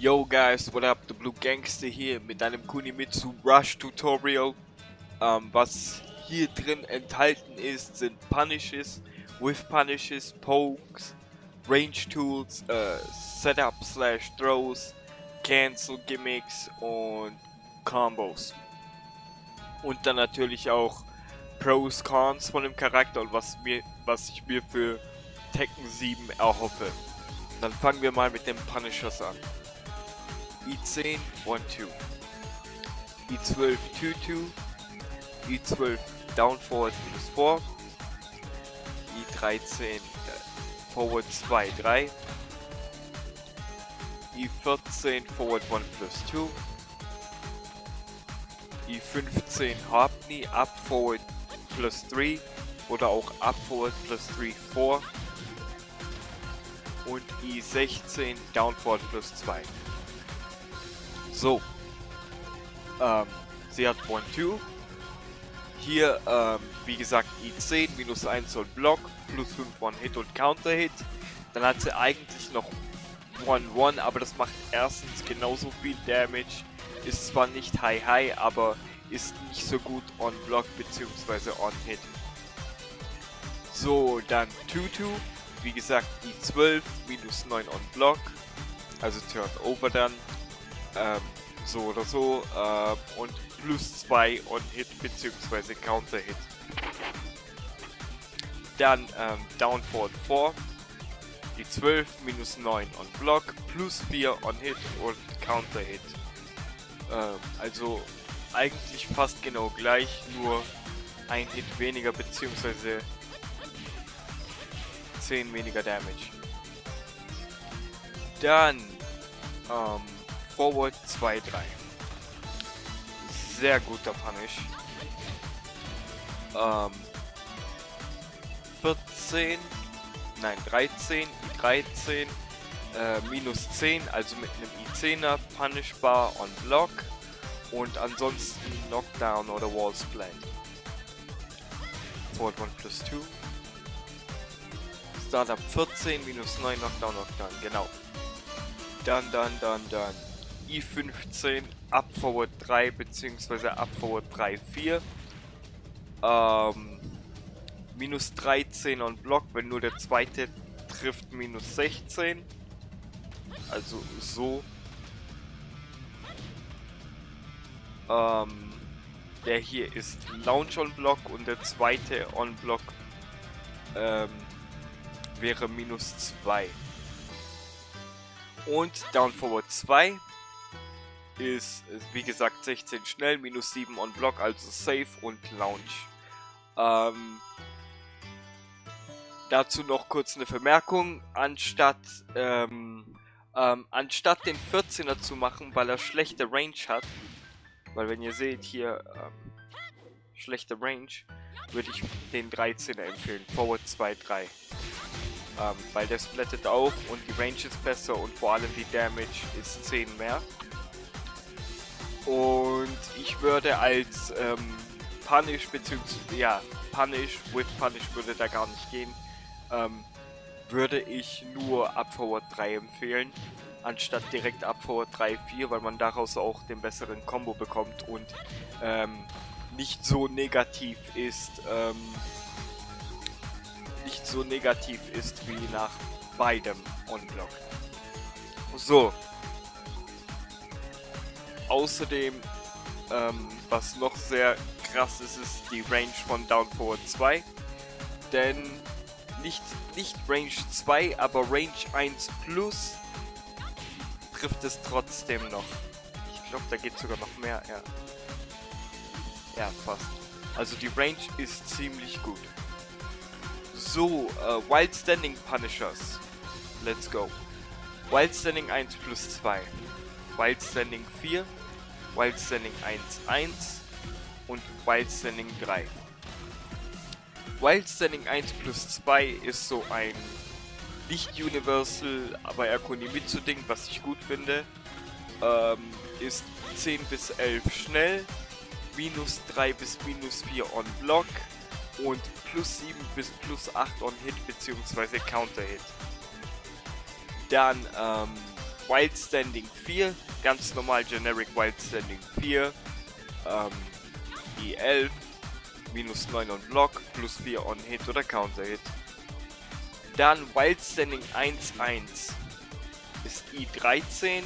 Yo guys, what up? The Blue Gangster hier mit einem Kunimitsu Rush Tutorial. Ähm, was hier drin enthalten ist, sind Punishes, with Punishes, Pokes, Range Tools, äh, Setup slash Throws, Cancel Gimmicks und Combos. Und dann natürlich auch Pros, Cons von dem Charakter und was, mir, was ich mir für Tekken 7 erhoffe. Dann fangen wir mal mit den Punishers an. I10 1 2 I12 2 2 I12 down forward minus 4 I13 äh, forward 2 3 I14 forward 1 plus 2 I15 Harpney up forward plus 3 oder auch up forward plus 3 4 und I16 down forward plus 2 so. Ähm, sie hat 1-2. Hier, ähm, wie gesagt, I10, minus 1 und Block, plus 5 One-Hit und Counter-Hit. Dann hat sie eigentlich noch 1-1, aber das macht erstens genauso viel Damage. Ist zwar nicht High-High, aber ist nicht so gut on-Block bzw. on-Hit. So, dann 2-2. Wie gesagt, I12, minus 9 on-Block. Also Turn-Over dann ähm, so oder so äh, und plus 2 on Hit bzw. Counter Hit. Dann ähm, Down Forward 4, die 12 minus 9 on Block, plus 4 on Hit und Counter Hit. Ähm, also eigentlich fast genau gleich, nur ein Hit weniger bzw. 10 weniger Damage. Dann ähm, Forward 2-3. Sehr guter Punish. Ähm, 14, nein 13, 13, äh, minus 10, also mit einem I10er Punishbar on Block und ansonsten Knockdown oder Wall Splat. Forward 1 plus 2. Startup 14, minus 9, Knockdown, Knockdown, genau. Dann, dann, dann, dann. I15 Up Forward 3 bzw. Up Forward 3 4. Ähm, minus 13 on Block, wenn nur der zweite trifft minus 16. Also so. Ähm, der hier ist Launch on Block und der zweite on Block ähm, wäre minus 2. Und Down Forward 2 ist, wie gesagt, 16 schnell, minus 7 on Block, also Safe und Launch. Ähm, dazu noch kurz eine Vermerkung. Anstatt, ähm, ähm, anstatt den 14er zu machen, weil er schlechte Range hat, weil wenn ihr seht hier, ähm, schlechte Range, würde ich den 13er empfehlen. Forward 2, 3. Ähm, weil der splattet auch und die Range ist besser und vor allem die Damage ist 10 mehr. Und ich würde als ähm, Punish, beziehungsweise, ja, Punish, with Punish würde da gar nicht gehen, ähm, würde ich nur Up Forward 3 empfehlen, anstatt direkt Up Forward 3, 4, weil man daraus auch den besseren Combo bekommt und ähm, nicht so negativ ist, ähm, nicht so negativ ist wie nach beidem On-Block. So, Außerdem, ähm, was noch sehr krass ist, ist die Range von Down Forward 2. Denn nicht, nicht Range 2, aber Range 1 Plus trifft es trotzdem noch. Ich glaube, da geht sogar noch mehr, ja. Ja, fast. Also die Range ist ziemlich gut. So, äh, Wild Standing Punishers. Let's go. Wild Standing 1 plus 2. Wild Standing 4 Wild Standing 1-1 und Wild Standing 3. Wild Standing 1 plus 2 ist so ein nicht Universal, aber Erkonimitsu-Ding, was ich gut finde. Ähm, ist 10 bis 11 schnell, minus 3 bis minus 4 on Block und plus 7 bis plus 8 on Hit bzw. Counter Hit. Dann ähm, Wild Standing 4, ganz normal Generic Wild Standing 4, ähm, E11, minus 9 on Block, plus 4 on Hit oder Counter Hit. Dann Wild Standing 1-1 ist I13,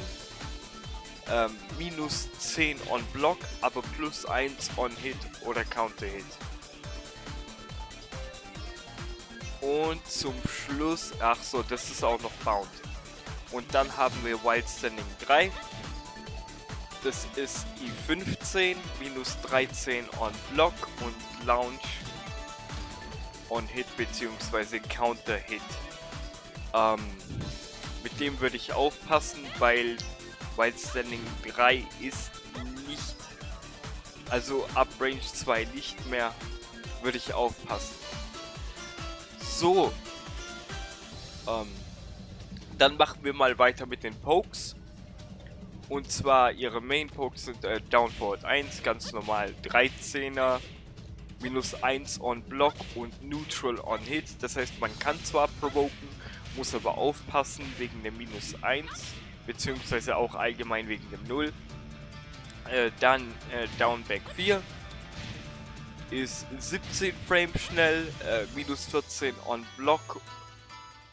ähm, minus 10 on Block, aber plus 1 on Hit oder Counter Hit. Und zum Schluss, ach so, das ist auch noch Bound. Und dann haben wir Wild Standing 3. Das ist I15, minus 13 on Block und Launch on Hit bzw. Counter Hit. Ähm, mit dem würde ich aufpassen, weil Wild Standing 3 ist nicht, also ab Range 2 nicht mehr, würde ich aufpassen. So. Ähm, dann machen wir mal weiter mit den Pokes. Und zwar ihre Main Pokes sind äh, Down Forward 1, ganz normal 13er, minus 1 on Block und Neutral on Hit. Das heißt, man kann zwar provoken, muss aber aufpassen wegen dem minus 1, beziehungsweise auch allgemein wegen dem 0. Äh, dann äh, Downback 4, ist 17 Frames schnell, äh, minus 14 on Block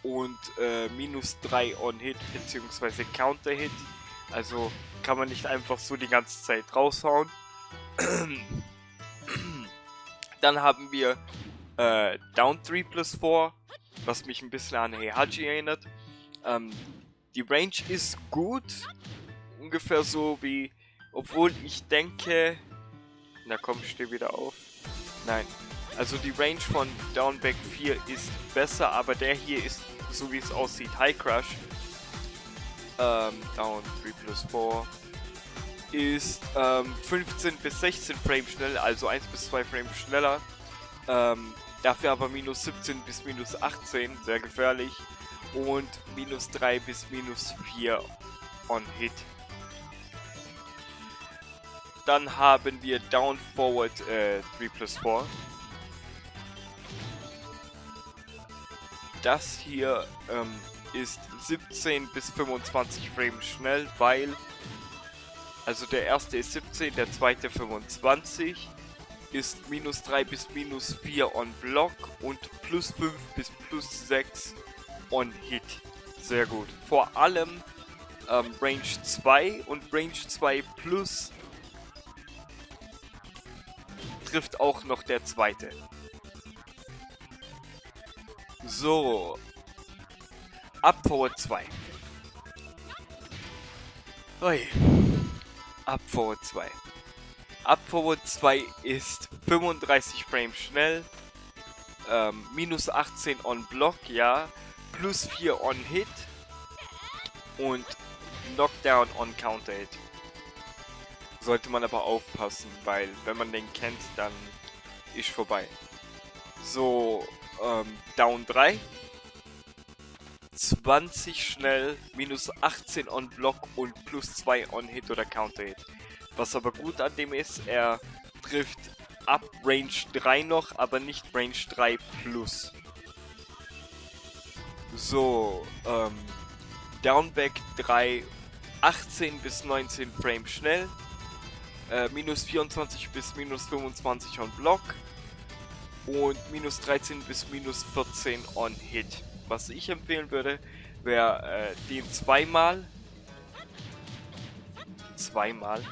und äh, minus 3 on Hit bzw. Counter Hit. Also kann man nicht einfach so die ganze Zeit raushauen. Dann haben wir äh, Down 3 plus 4, was mich ein bisschen an Heihachi erinnert. Ähm, die Range ist gut, ungefähr so wie, obwohl ich denke, na komm, steh wieder auf. Nein. Also die Range von Downback 4 ist besser, aber der hier ist, so wie es aussieht, High Crush. Ähm, Down 3 plus 4 ist ähm, 15 bis 16 Frames schnell, also 1 bis 2 Frames schneller. Ähm, dafür aber minus 17 bis minus 18, sehr gefährlich. Und minus 3 bis minus 4 on Hit. Dann haben wir Down Forward äh, 3 plus 4. Das hier ähm, ist 17 bis 25 Frames schnell, weil also der erste ist 17, der zweite 25 ist minus 3 bis minus 4 on Block und plus 5 bis plus 6 on Hit. Sehr gut. Vor allem ähm, Range 2 und Range 2 plus trifft auch noch der zweite. So. Up Forward 2. Ui. Up Forward 2. Up Forward 2 ist 35 Frames schnell. Ähm, minus 18 on Block, ja. Plus 4 on Hit. Und Knockdown on Counter Hit. Sollte man aber aufpassen, weil wenn man den kennt, dann ist vorbei. So, ähm, Down 3. 20 schnell, minus 18 on Block und plus 2 on Hit oder Counter Hit. Was aber gut an dem ist, er trifft ab Range 3 noch, aber nicht Range 3 plus. So, ähm, Downback 3, 18 bis 19 Frames schnell, äh, minus 24 bis minus 25 on Block und minus 13 bis minus 14 on Hit. Was ich empfehlen würde, wäre äh, den zweimal, zweimal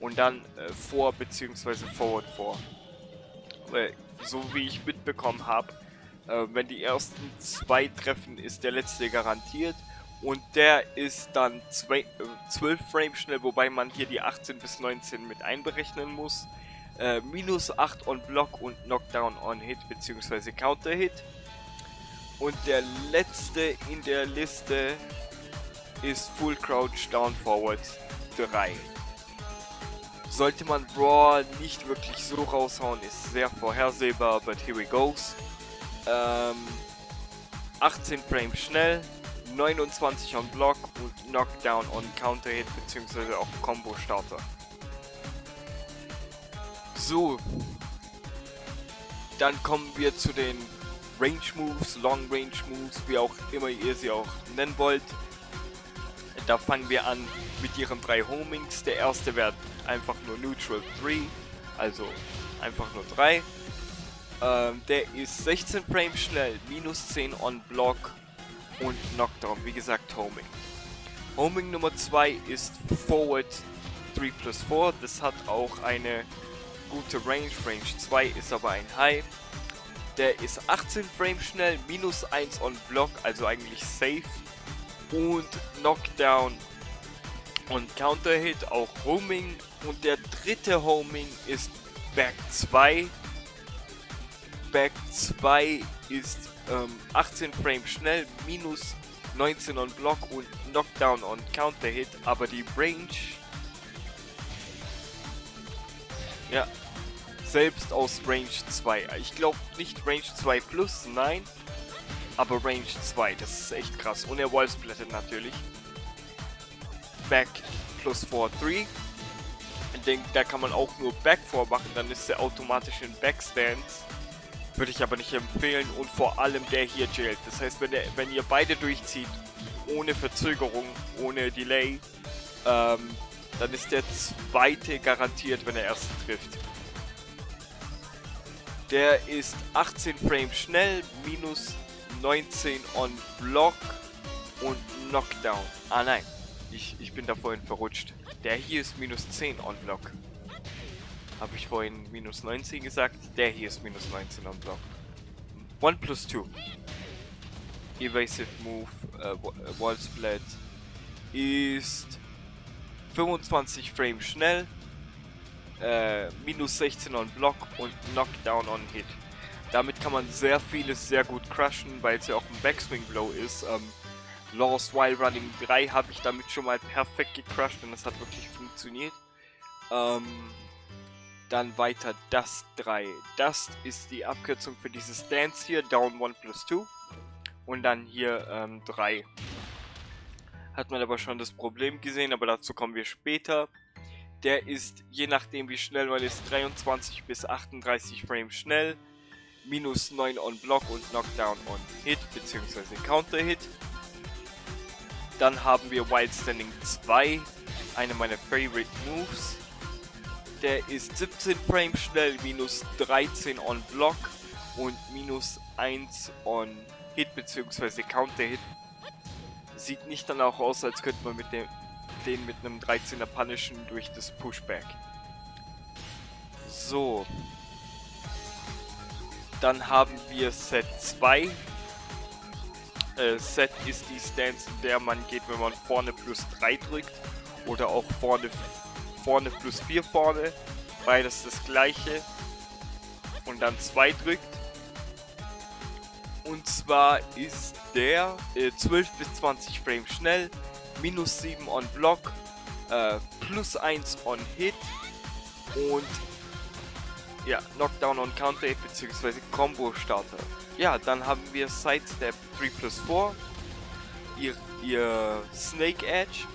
und dann äh, vor bzw. forward vor. Weil, so wie ich mitbekommen habe, äh, wenn die ersten zwei treffen, ist der letzte garantiert und der ist dann 12 äh, Frames schnell, wobei man hier die 18 bis 19 mit einberechnen muss. Äh, minus 8 on Block und Knockdown on Hit bzw. Counter Hit. Und der letzte in der Liste ist Full Crouch Down Forward 3. Sollte man Brawl nicht wirklich so raushauen, ist sehr vorhersehbar, but here we goes. Ähm, 18 Frames schnell, 29 on Block und Knockdown on Counter Hit bzw. auch Combo Starter. So, dann kommen wir zu den Range Moves, Long Range Moves, wie auch immer ihr sie auch nennen wollt. Da fangen wir an mit ihren drei Homings. Der erste wäre einfach nur Neutral 3, also einfach nur 3. Ähm, der ist 16 Frames schnell, minus 10 on Block und Knockdown, wie gesagt Homing. Homing Nummer 2 ist Forward 3 plus 4, das hat auch eine gute Range, Range 2 ist aber ein High. Der ist 18 Frames schnell, minus 1 on Block, also eigentlich safe. Und Knockdown und Counter Hit, auch Homing. Und der dritte Homing ist Back 2. Back 2 ist ähm, 18 Frames schnell, minus 19 on Block und Knockdown und Counter Hit, aber die Range ja, selbst aus Range 2. Ich glaube nicht Range 2 plus, nein, aber Range 2, das ist echt krass. Und er Wallsplattet natürlich. Back plus 4, 3. Ich denke, da kann man auch nur Back vormachen, dann ist er automatisch in Backstance. Würde ich aber nicht empfehlen und vor allem der hier jailt. Das heißt, wenn, der, wenn ihr beide durchzieht, ohne Verzögerung, ohne Delay, ähm, dann ist der zweite garantiert, wenn er erst trifft. Der ist 18 Frames schnell, minus 19 on Block und Knockdown. Ah nein, ich, ich bin da vorhin verrutscht. Der hier ist minus 10 on Block. Habe ich vorhin minus 19 gesagt? Der hier ist minus 19 on Block. 1 plus 2. Evasive Move, äh, Wall Splat ist 25 Frames schnell, äh, minus 16 on Block und Knockdown on Hit. Damit kann man sehr vieles sehr gut crushen, weil es ja auch ein Backswing Blow ist. Ähm, Lost While Running 3 habe ich damit schon mal perfekt gecrushed und das hat wirklich funktioniert. Ähm, dann weiter Dust 3. Dust ist die Abkürzung für dieses Dance hier, Down 1 plus 2. Und dann hier ähm, 3. Hat man aber schon das Problem gesehen, aber dazu kommen wir später. Der ist, je nachdem wie schnell man ist, 23 bis 38 Frames schnell. Minus 9 on Block und Knockdown on Hit bzw. Counter Hit. Dann haben wir Wild Standing 2, eine meiner Favorite Moves. Der ist 17 Frames schnell, minus 13 on Block und minus 1 on Hit bzw. Counter Hit. Sieht nicht dann auch aus, als könnte man mit dem, den mit einem 13er punishen durch das Pushback. So. Dann haben wir Set 2. Äh, Set ist die Stance, in der man geht, wenn man vorne plus 3 drückt. Oder auch vorne, vorne plus 4 vorne. Beides das gleiche. Und dann 2 drückt. Und zwar ist der äh, 12 bis 20 Frames schnell, minus 7 on Block, äh, plus 1 on Hit und ja, Knockdown on Counter bzw. Combo Starter. Ja, dann haben wir Sidestep 3 plus 4, ihr, ihr Snake Edge,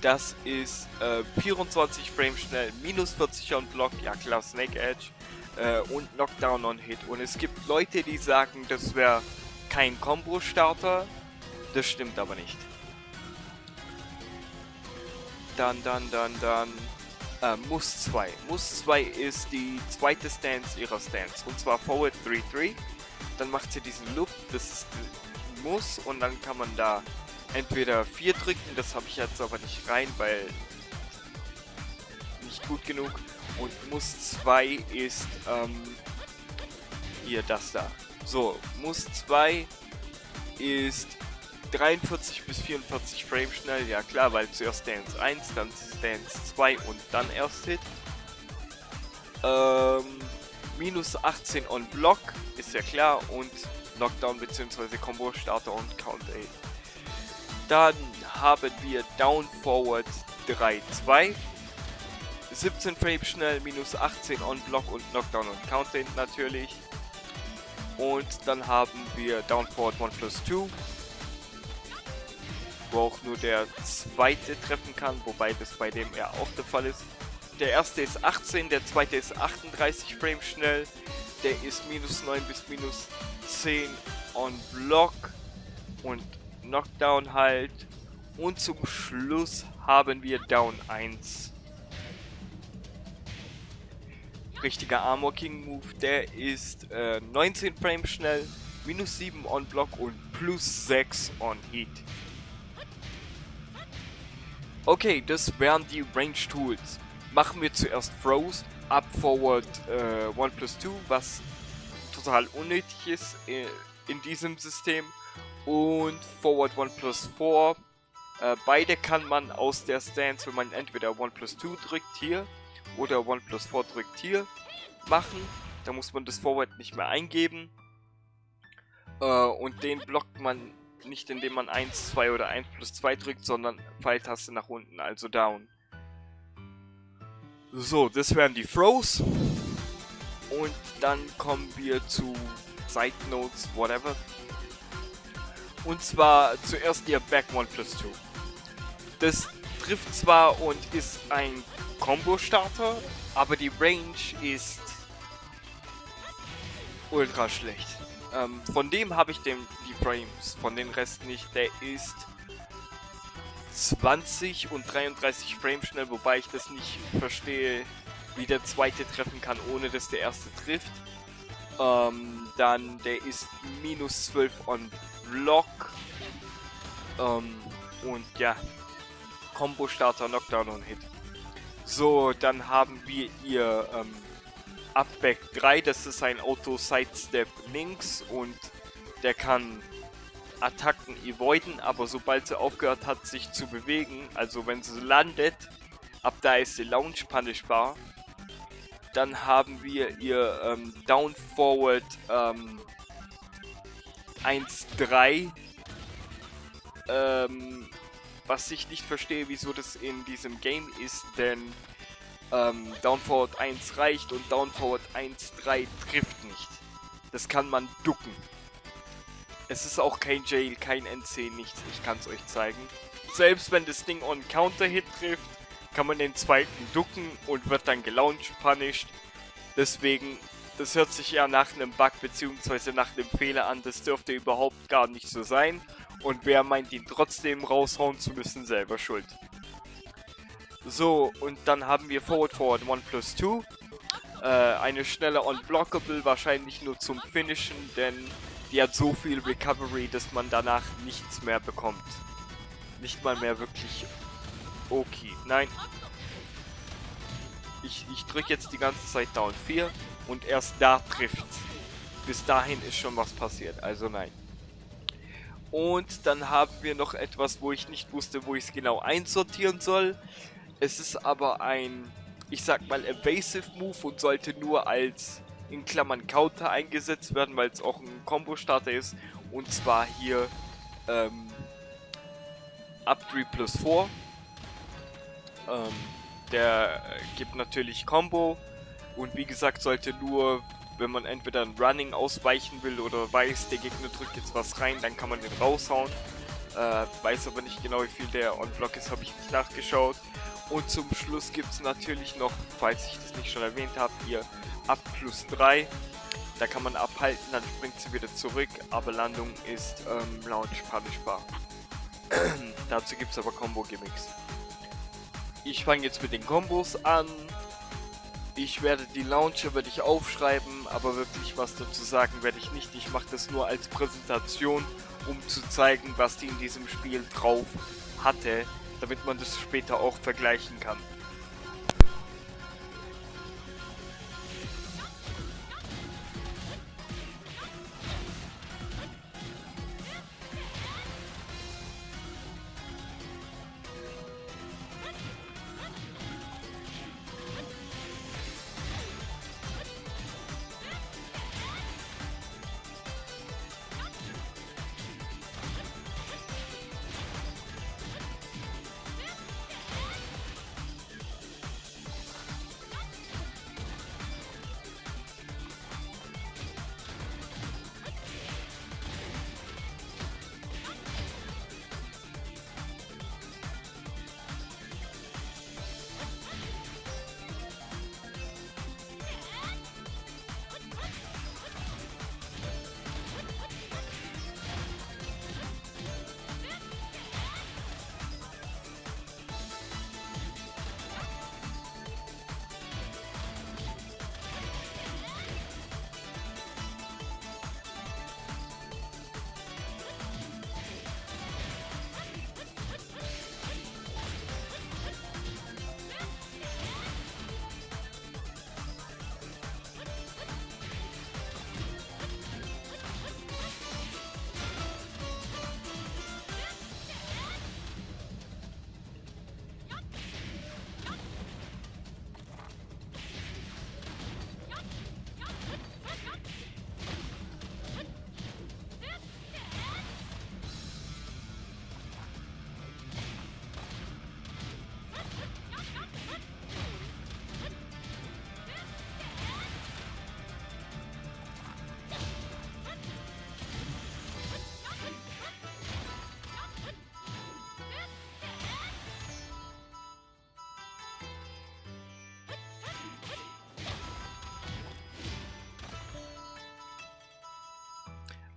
das ist äh, 24 Frames schnell, minus 40 on Block, ja klar, Snake Edge, äh, und Knockdown on Hit. Und es gibt Leute, die sagen, das wäre kein Combo-Starter, das stimmt aber nicht. Dann, dann, dann, dann, äh, Muss 2. Muss 2 ist die zweite Stance ihrer Stance. Und zwar Forward 3-3. Dann macht sie diesen Loop, das ist Muss. Und dann kann man da entweder 4 drücken, das habe ich jetzt aber nicht rein, weil nicht gut genug. Und Muss 2 ist ähm, hier das da. So, Muss 2 ist 43 bis 44 Frames schnell, ja klar, weil zuerst Dance 1, dann Dance 2 und dann erst Hit. Ähm, minus 18 on Block, ist ja klar, und Knockdown bzw. Combo Starter und Count 8. Dann haben wir Down Forward 3, 2. 17 Frames schnell, minus 18 on Block und Knockdown und Count 8 natürlich. Und dann haben wir Down Forward 1 plus 2 wo auch nur der zweite treffen kann, wobei das bei dem ja auch der Fall ist. Der erste ist 18, der zweite ist 38 Frames schnell, der ist minus 9 bis minus 10 on Block und Knockdown halt Und zum Schluss haben wir Down 1. Richtiger Armor King Move, der ist äh, 19 Frames schnell, minus 7 on Block und plus 6 on Heat. Okay, das wären die Range Tools. Machen wir zuerst Throws, Up Forward äh, 1 plus 2, was total unnötig ist äh, in diesem System. Und Forward 1 plus 4. Äh, beide kann man aus der Stance, wenn man entweder 1 plus 2 drückt hier oder 1 plus 4 drückt hier, machen. Da muss man das Forward nicht mehr eingeben. Äh, und den blockt man nicht indem man 1, 2 oder 1 plus 2 drückt, sondern Pfeiltaste nach unten, also down. So, das wären die Throws. Und dann kommen wir zu Side Notes, whatever. Und zwar zuerst ihr Back 1 plus 2. Das trifft zwar und ist ein Combo-Starter, aber die Range ist ultra schlecht. Ähm, von dem habe ich den, die Frames, von den Rest nicht. Der ist 20 und 33 Frames schnell, wobei ich das nicht verstehe, wie der zweite treffen kann, ohne dass der erste trifft. Ähm, dann der ist minus 12 on Block. Ähm, und ja, Combo Starter, Knockdown und Hit. So, dann haben wir ihr ähm, Upback 3, das ist ein Auto-Sidestep links und der kann Attacken avoiden, aber sobald sie aufgehört hat sich zu bewegen, also wenn sie landet, ab da ist sie Launch punishbar. Dann haben wir ihr ähm, Down Forward ähm, 1-3. Ähm, was ich nicht verstehe, wieso das in diesem Game ist, denn ähm, Down Forward 1 reicht und Down Forward 1 3 trifft nicht. Das kann man ducken. Es ist auch kein Jail, kein NC, nichts. Ich kann es euch zeigen. Selbst wenn das Ding on Counter-Hit trifft, kann man den zweiten ducken und wird dann gelauncht punished. Deswegen, das hört sich ja nach einem Bug bzw. nach einem Fehler an. Das dürfte überhaupt gar nicht so sein. Und wer meint, ihn trotzdem raushauen zu müssen, selber schuld. So, und dann haben wir Forward Forward 1 plus 2. Äh, eine schnelle Unblockable, wahrscheinlich nur zum Finishen, denn die hat so viel Recovery, dass man danach nichts mehr bekommt. Nicht mal mehr wirklich okay. Nein. Ich, ich drücke jetzt die ganze Zeit Down 4 und erst da trifft. Bis dahin ist schon was passiert, also nein. Und dann haben wir noch etwas, wo ich nicht wusste, wo ich es genau einsortieren soll. Es ist aber ein, ich sag mal, Evasive Move und sollte nur als in Klammern Counter eingesetzt werden, weil es auch ein Combo-Starter ist. Und zwar hier ähm, Up 3 plus 4. Ähm, der gibt natürlich Combo und wie gesagt sollte nur, wenn man entweder ein Running ausweichen will oder weiß, der Gegner drückt jetzt was rein, dann kann man den raushauen. Äh, weiß aber nicht genau wie viel der On-Block ist, habe ich nicht nachgeschaut. Und zum Schluss gibt es natürlich noch, falls ich das nicht schon erwähnt habe, hier ab plus 3. Da kann man abhalten, dann springt sie wieder zurück, aber Landung ist ähm, Launch punishbar. Dazu gibt es aber Combo-Gimmicks. Ich fange jetzt mit den Kombos an. Ich werde die Launcher werde ich aufschreiben, aber wirklich was dazu sagen werde ich nicht. Ich mache das nur als Präsentation, um zu zeigen, was die in diesem Spiel drauf hatte damit man das später auch vergleichen kann.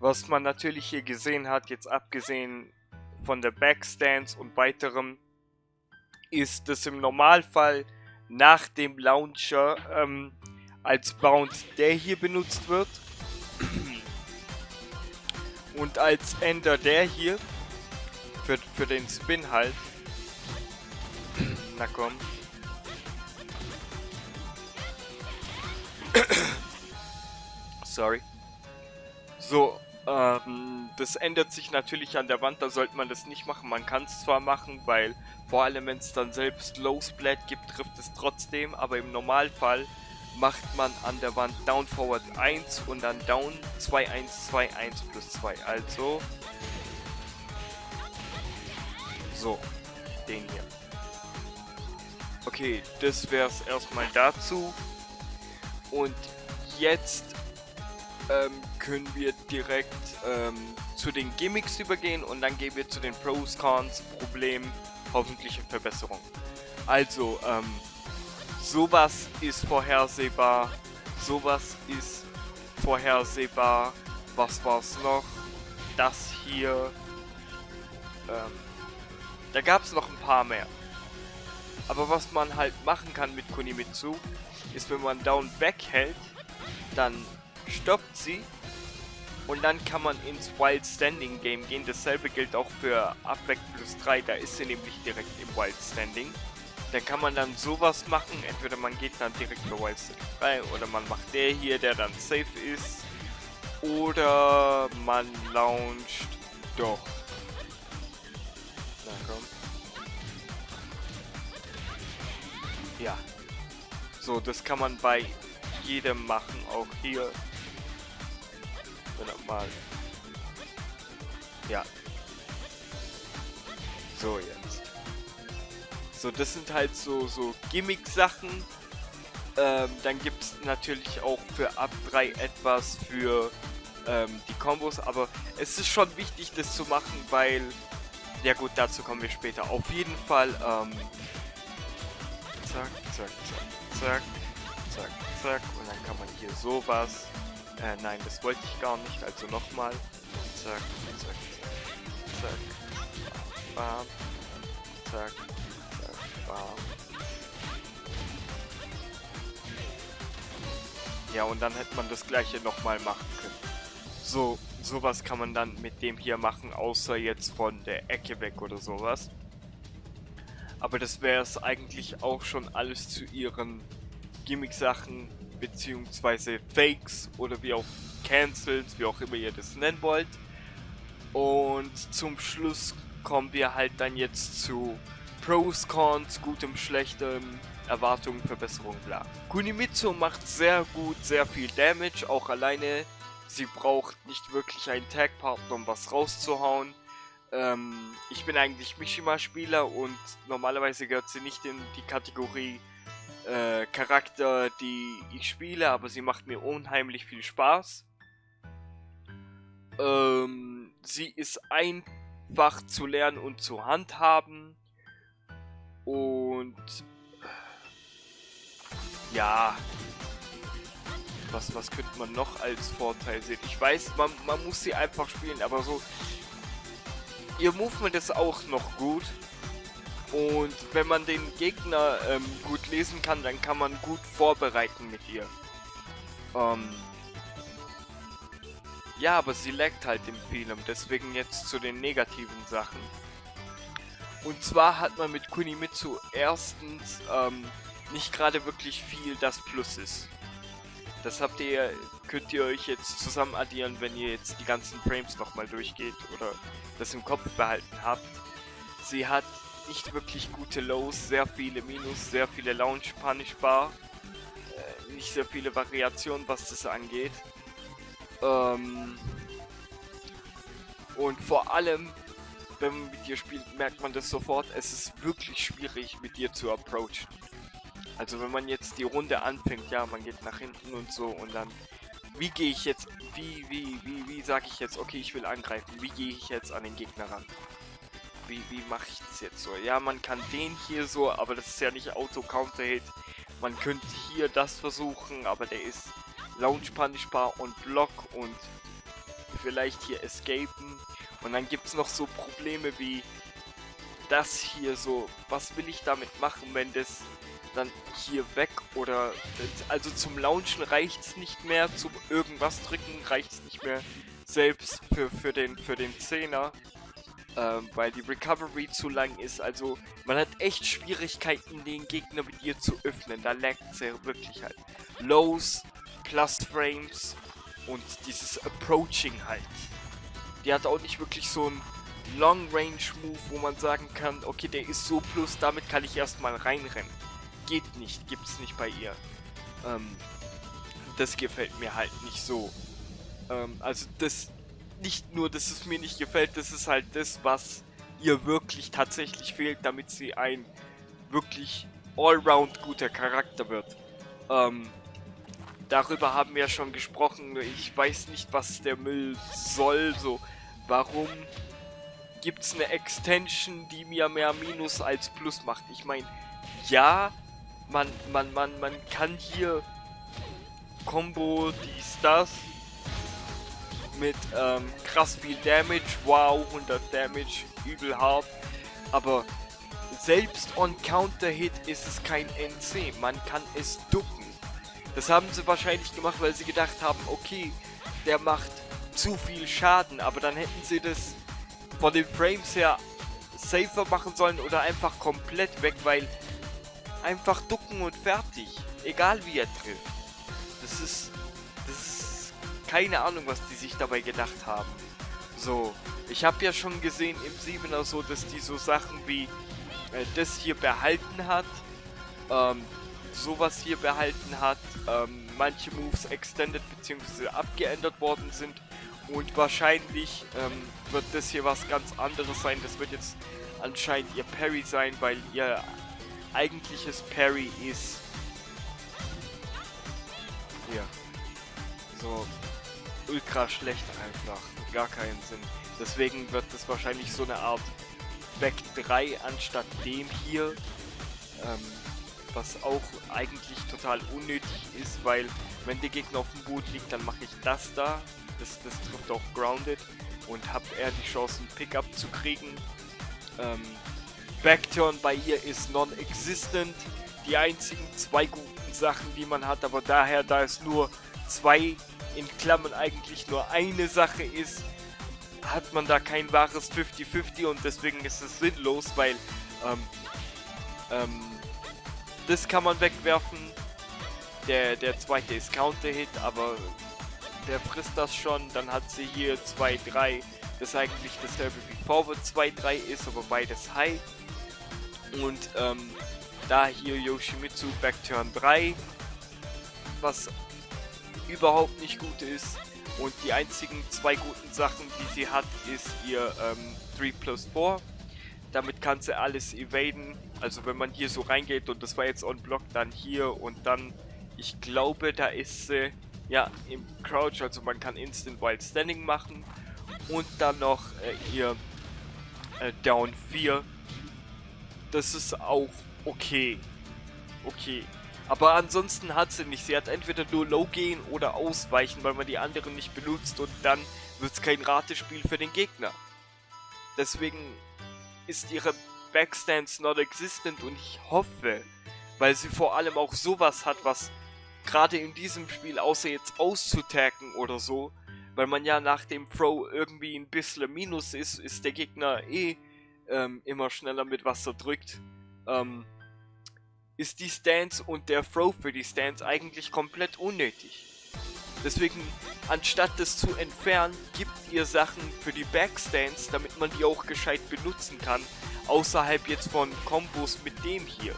Was man natürlich hier gesehen hat, jetzt abgesehen von der Backstance und weiterem, ist, dass im Normalfall nach dem Launcher ähm, als Bound der hier benutzt wird und als Ender der hier für, für den Spin halt. Na komm. Sorry. So, ähm, das ändert sich natürlich an der Wand, da sollte man das nicht machen. Man kann es zwar machen, weil vor allem wenn es dann selbst Low Splat gibt, trifft es trotzdem, aber im Normalfall macht man an der Wand Down Forward 1 und dann Down 2 1 2 1 plus 2. Also so, den hier. Okay, das wäre es erstmal dazu. Und jetzt ähm, können wir direkt ähm, zu den Gimmicks übergehen und dann gehen wir zu den Pros, Cons, Problemen, hoffentliche Verbesserungen. Also, ähm, sowas ist vorhersehbar, sowas ist vorhersehbar, was war's noch? Das hier, ähm, da gab es noch ein paar mehr. Aber was man halt machen kann mit Kunimitsu, ist wenn man Down Back hält, dann stoppt sie und dann kann man ins Wild Standing Game gehen. Dasselbe gilt auch für Upback plus 3, da ist sie nämlich direkt im Wild Standing. Dann kann man dann sowas machen, entweder man geht dann direkt für Wild Standing 3 oder man macht der hier, der dann safe ist. Oder man launcht doch. Na komm. Ja. So, das kann man bei jedem machen, auch hier mal. Ja. So jetzt. So, das sind halt so, so Gimmick-Sachen. Ähm, dann gibt es natürlich auch für Ab 3 etwas für ähm, die Kombos, aber es ist schon wichtig, das zu machen, weil, ja gut, dazu kommen wir später. Auf jeden Fall, ähm, zack, zack, zack, zack, zack, zack, und dann kann man hier sowas äh, nein, das wollte ich gar nicht. Also nochmal. Zack, zack, zack, zack. Bam. Zack, zack, bam. Ja, und dann hätte man das gleiche nochmal machen können. So, sowas kann man dann mit dem hier machen, außer jetzt von der Ecke weg oder sowas. Aber das wäre es eigentlich auch schon alles zu ihren Gimmick-Sachen beziehungsweise Fakes oder wie auch Cancels, wie auch immer ihr das nennen wollt. Und zum Schluss kommen wir halt dann jetzt zu Pros, Cons, gutem, schlechtem, Erwartungen, Verbesserungen, bla. Kunimitsu macht sehr gut, sehr viel Damage, auch alleine. Sie braucht nicht wirklich einen Tag-Partner, um was rauszuhauen. Ähm, ich bin eigentlich Mishima-Spieler und normalerweise gehört sie nicht in die Kategorie äh, Charakter, die ich spiele, aber sie macht mir unheimlich viel Spaß. Ähm, sie ist einfach zu lernen und zu handhaben. Und ja, was, was könnte man noch als Vorteil sehen? Ich weiß, man, man muss sie einfach spielen, aber so, ihr Movement ist auch noch gut. Und wenn man den Gegner ähm, gut lesen kann, dann kann man gut vorbereiten mit ihr. Ähm ja, aber sie laggt halt in vielem, deswegen jetzt zu den negativen Sachen. Und zwar hat man mit Kunimitsu erstens ähm, nicht gerade wirklich viel, das Plus ist. Das habt ihr, könnt ihr euch jetzt zusammen addieren, wenn ihr jetzt die ganzen Frames nochmal durchgeht oder das im Kopf behalten habt. Sie hat nicht wirklich gute Lows, sehr viele Minus, sehr viele Launch Punish Bar. Äh, nicht sehr viele Variationen, was das angeht. Ähm und vor allem, wenn man mit dir spielt, merkt man das sofort, es ist wirklich schwierig mit dir zu approachen. Also wenn man jetzt die Runde anfängt, ja, man geht nach hinten und so und dann wie gehe ich jetzt, wie, wie, wie, wie sage ich jetzt, okay, ich will angreifen, wie gehe ich jetzt an den Gegner ran? Wie, wie mache ich das jetzt so? Ja, man kann den hier so, aber das ist ja nicht Auto-Counter-Hit. Man könnte hier das versuchen, aber der ist Launch punishbar und Block und vielleicht hier escapen. Und dann gibt es noch so Probleme wie das hier so. Was will ich damit machen, wenn das dann hier weg oder... Also zum Launchen reicht es nicht mehr, zum irgendwas drücken reicht es nicht mehr. Selbst für, für den für den Zehner. Ähm, weil die Recovery zu lang ist. Also man hat echt Schwierigkeiten, den Gegner mit ihr zu öffnen. Da laggt es ja wirklich halt. Lows, Plus Frames und dieses Approaching halt. Die hat auch nicht wirklich so ein Long Range Move, wo man sagen kann, okay, der ist so plus, damit kann ich erstmal reinrennen. Geht nicht, gibt's nicht bei ihr. Ähm, das gefällt mir halt nicht so. Ähm, also das, nicht nur, dass es mir nicht gefällt, das ist halt das, was ihr wirklich tatsächlich fehlt, damit sie ein wirklich allround guter Charakter wird. Ähm, darüber haben wir ja schon gesprochen. Ich weiß nicht, was der Müll soll. So, warum gibt es eine Extension, die mir mehr Minus als Plus macht? Ich meine, ja, man, man, man, man kann hier Combo, dies, das mit ähm, krass viel Damage. Wow, 100 Damage, übel hart. Aber selbst on Counter-Hit ist es kein NC. Man kann es ducken. Das haben sie wahrscheinlich gemacht, weil sie gedacht haben, okay, der macht zu viel Schaden, aber dann hätten sie das von den Frames her safer machen sollen oder einfach komplett weg, weil einfach ducken und fertig. Egal wie er trifft. Das ist, keine Ahnung, was die sich dabei gedacht haben. So, ich habe ja schon gesehen im 7er so, dass die so Sachen wie äh, das hier behalten hat. Ähm, sowas hier behalten hat, ähm, manche Moves extended bzw. abgeändert worden sind und wahrscheinlich ähm, wird das hier was ganz anderes sein. Das wird jetzt anscheinend ihr Parry sein, weil ihr eigentliches Parry ist hier so ultra schlecht einfach, gar keinen Sinn. Deswegen wird das wahrscheinlich so eine Art Back 3 anstatt dem hier. Ähm, was auch eigentlich total unnötig ist, weil wenn der Gegner auf dem Boot liegt, dann mache ich das da, das, das trifft auch Grounded und habe eher die Chance, einen Pickup zu kriegen. Ähm, Backturn bei ihr ist non-existent, die einzigen zwei guten Sachen, die man hat, aber daher, da es nur zwei in Klammern eigentlich nur eine Sache ist, hat man da kein wahres 50-50 und deswegen ist es sinnlos, weil ähm, ähm, das kann man wegwerfen. Der, der zweite ist Counter-Hit, aber der frisst das schon. Dann hat sie hier 2-3. Das ist eigentlich dasselbe wie Forward 2-3 ist, aber beides High. Und ähm, da hier Yoshimitsu Backturn 3, was überhaupt nicht gut ist. Und die einzigen zwei guten Sachen, die sie hat, ist ihr ähm, 3 plus 4. Damit kann sie alles evaden. Also wenn man hier so reingeht und das war jetzt on Block, dann hier und dann, ich glaube, da ist sie ja im Crouch, also man kann Instant Wild Standing machen und dann noch äh, ihr äh, Down 4. Das ist auch okay. Okay. Aber ansonsten hat sie nicht. Sie hat entweder nur Low gehen oder ausweichen, weil man die anderen nicht benutzt und dann wird es kein Ratespiel für den Gegner. Deswegen ist ihre Backstance not existent und ich hoffe, weil sie vor allem auch sowas hat, was gerade in diesem Spiel, außer jetzt auszutacken oder so, weil man ja nach dem Pro irgendwie ein bisschen Minus ist, ist der Gegner eh ähm, immer schneller mit Wasser drückt, ähm, ist die Stance und der Throw für die Stance eigentlich komplett unnötig. Deswegen, anstatt das zu entfernen, gibt ihr Sachen für die Backstance, damit man die auch gescheit benutzen kann, außerhalb jetzt von Kombos mit dem hier.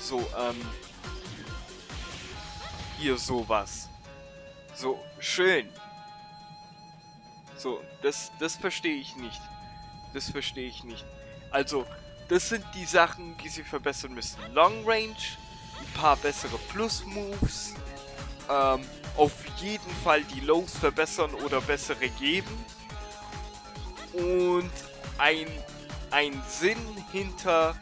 So, ähm, hier sowas. So, schön. So, das, das verstehe ich nicht. Das verstehe ich nicht. Also, das sind die Sachen, die sie verbessern müssen. Long Range, ein paar bessere Plus-Moves, ähm, auf jeden Fall die Lows verbessern oder bessere geben. Und ein, ein Sinn hinter,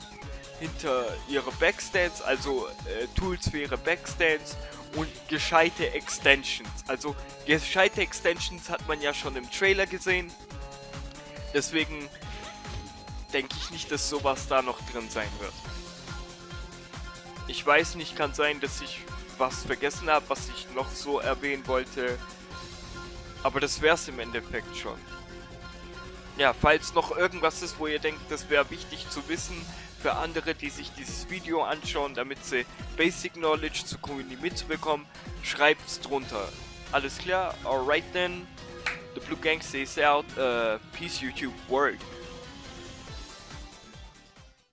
hinter ihre Backstands, also äh, Tools für ihre Backstands und gescheite Extensions. Also gescheite Extensions hat man ja schon im Trailer gesehen. Deswegen denke ich nicht, dass sowas da noch drin sein wird. Ich weiß nicht, kann sein, dass ich was vergessen habe, was ich noch so erwähnen wollte. Aber das wäre es im Endeffekt schon. Ja, falls noch irgendwas ist, wo ihr denkt, das wäre wichtig zu wissen für andere, die sich dieses Video anschauen, damit sie Basic Knowledge zu Community mitbekommen, schreibt's drunter. Alles klar? Alright then. The Blue Gang says out. Uh, peace YouTube world.